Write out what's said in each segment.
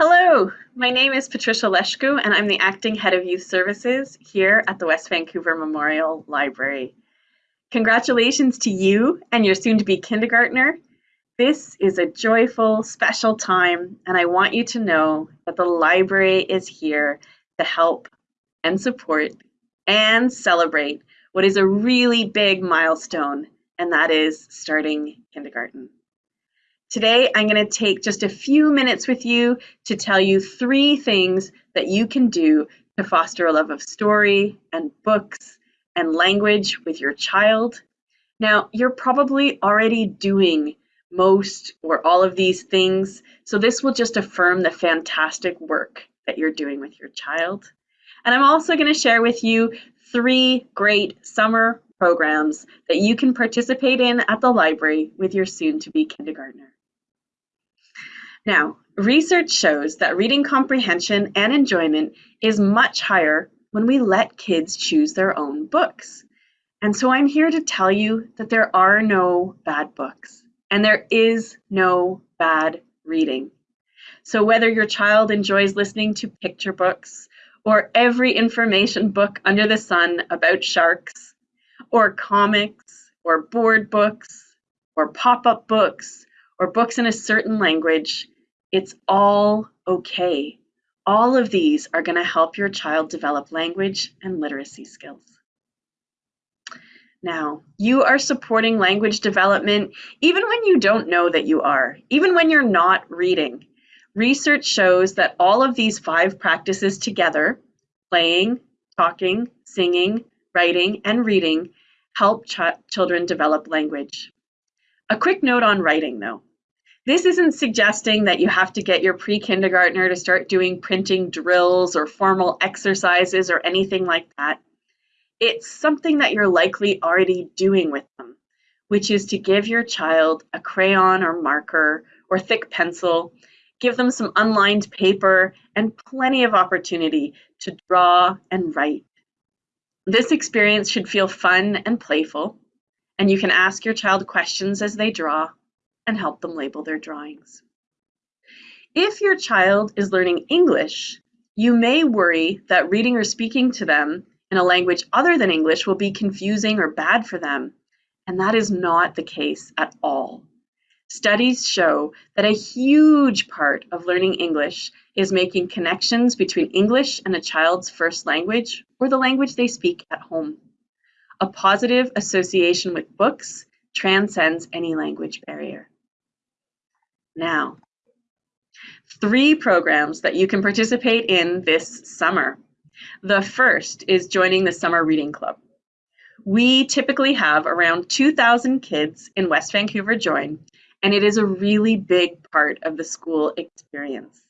Hello, my name is Patricia Leshku and I'm the Acting Head of Youth Services here at the West Vancouver Memorial Library. Congratulations to you and your soon-to-be kindergartner. This is a joyful, special time and I want you to know that the library is here to help and support and celebrate what is a really big milestone and that is starting kindergarten. Today, I'm going to take just a few minutes with you to tell you three things that you can do to foster a love of story and books and language with your child. Now, you're probably already doing most or all of these things, so this will just affirm the fantastic work that you're doing with your child. And I'm also going to share with you three great summer programs that you can participate in at the library with your soon-to-be kindergartner. Now, research shows that reading comprehension and enjoyment is much higher when we let kids choose their own books. And so I'm here to tell you that there are no bad books and there is no bad reading. So whether your child enjoys listening to picture books or every information book under the sun about sharks or comics or board books or pop-up books or books in a certain language, it's all okay. All of these are going to help your child develop language and literacy skills. Now, you are supporting language development even when you don't know that you are, even when you're not reading. Research shows that all of these five practices together, playing, talking, singing, writing, and reading, help ch children develop language. A quick note on writing though. This isn't suggesting that you have to get your pre-kindergartner to start doing printing drills or formal exercises or anything like that. It's something that you're likely already doing with them, which is to give your child a crayon or marker or thick pencil, give them some unlined paper and plenty of opportunity to draw and write. This experience should feel fun and playful, and you can ask your child questions as they draw and help them label their drawings. If your child is learning English, you may worry that reading or speaking to them in a language other than English will be confusing or bad for them, and that is not the case at all. Studies show that a huge part of learning English is making connections between English and a child's first language or the language they speak at home. A positive association with books transcends any language barrier now. Three programs that you can participate in this summer. The first is joining the Summer Reading Club. We typically have around 2,000 kids in West Vancouver join, and it is a really big part of the school experience.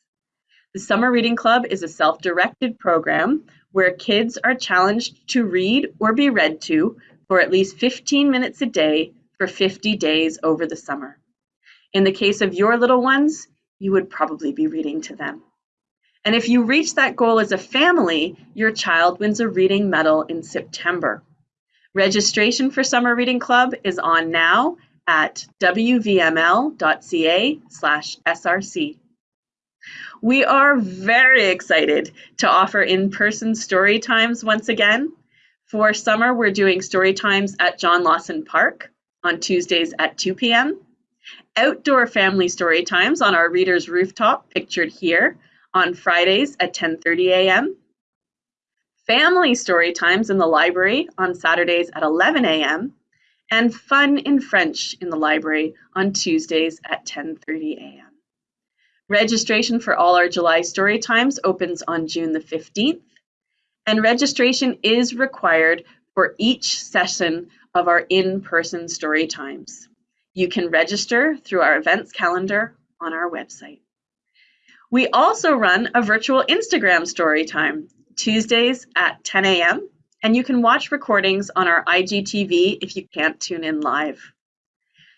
The Summer Reading Club is a self-directed program where kids are challenged to read or be read to for at least 15 minutes a day for 50 days over the summer. In the case of your little ones, you would probably be reading to them. And if you reach that goal as a family, your child wins a reading medal in September. Registration for Summer Reading Club is on now at wvml.ca slash src. We are very excited to offer in-person story times once again. For summer, we're doing story times at John Lawson Park on Tuesdays at 2 p.m outdoor family story times on our reader's rooftop, pictured here, on Fridays at 10.30 a.m. Family story times in the library on Saturdays at 11 a.m. And fun in French in the library on Tuesdays at 10.30 a.m. Registration for all our July story times opens on June the 15th, and registration is required for each session of our in-person story times. You can register through our events calendar on our website. We also run a virtual Instagram story time, Tuesdays at 10 a.m., and you can watch recordings on our IGTV if you can't tune in live.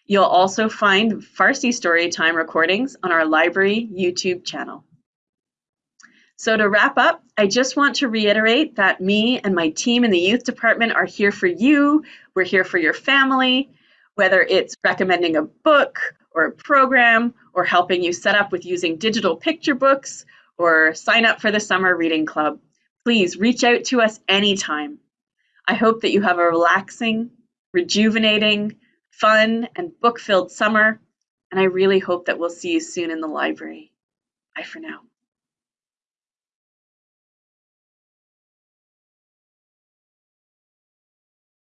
You'll also find Farsi story time recordings on our library YouTube channel. So to wrap up, I just want to reiterate that me and my team in the youth department are here for you. We're here for your family whether it's recommending a book or a program or helping you set up with using digital picture books or sign up for the summer reading club, please reach out to us anytime. I hope that you have a relaxing, rejuvenating, fun, and book-filled summer, and I really hope that we'll see you soon in the library. Bye for now.